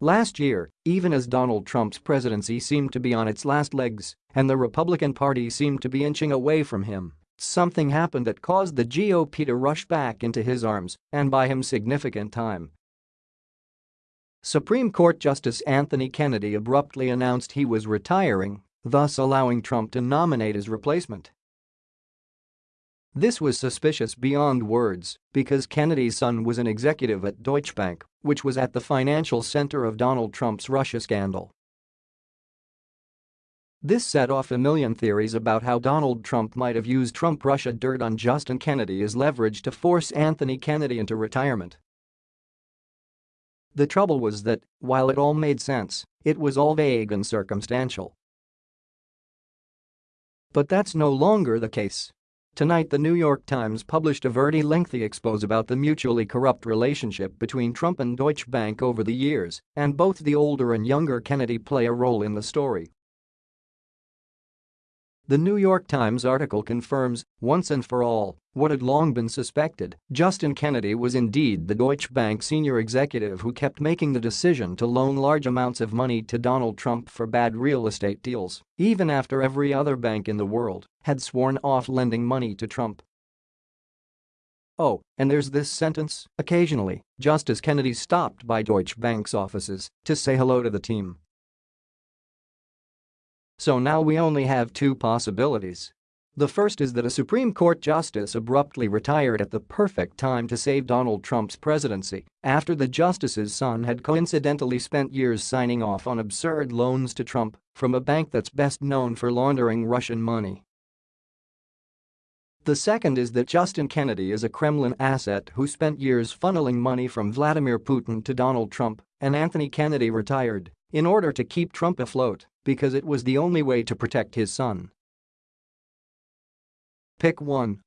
Last year, even as Donald Trump's presidency seemed to be on its last legs and the Republican Party seemed to be inching away from him, something happened that caused the GOP to rush back into his arms and buy him significant time. Supreme Court Justice Anthony Kennedy abruptly announced he was retiring, thus allowing Trump to nominate his replacement. This was suspicious beyond words because Kennedy's son was an executive at Deutsche Bank, which was at the financial center of Donald Trump's Russia scandal. This set off a million theories about how Donald Trump might have used Trump-Russia dirt on Justin Kennedy as leverage to force Anthony Kennedy into retirement. The trouble was that, while it all made sense, it was all vague and circumstantial. But that's no longer the case. Tonight the New York Times published a very lengthy expose about the mutually corrupt relationship between Trump and Deutsche Bank over the years, and both the older and younger Kennedy play a role in the story. The New York Times article confirms, once and for all, what had long been suspected, Justin Kennedy was indeed the Deutsche Bank senior executive who kept making the decision to loan large amounts of money to Donald Trump for bad real estate deals, even after every other bank in the world had sworn off lending money to Trump. Oh, and there's this sentence, occasionally, Justice Kennedy stopped by Deutsche Bank's offices to say hello to the team. So now we only have two possibilities. The first is that a Supreme Court justice abruptly retired at the perfect time to save Donald Trump's presidency after the justice's son had coincidentally spent years signing off on absurd loans to Trump from a bank that's best known for laundering Russian money. The second is that Justin Kennedy is a Kremlin asset who spent years funneling money from Vladimir Putin to Donald Trump and Anthony Kennedy retired in order to keep Trump afloat because it was the only way to protect his son. Pick 1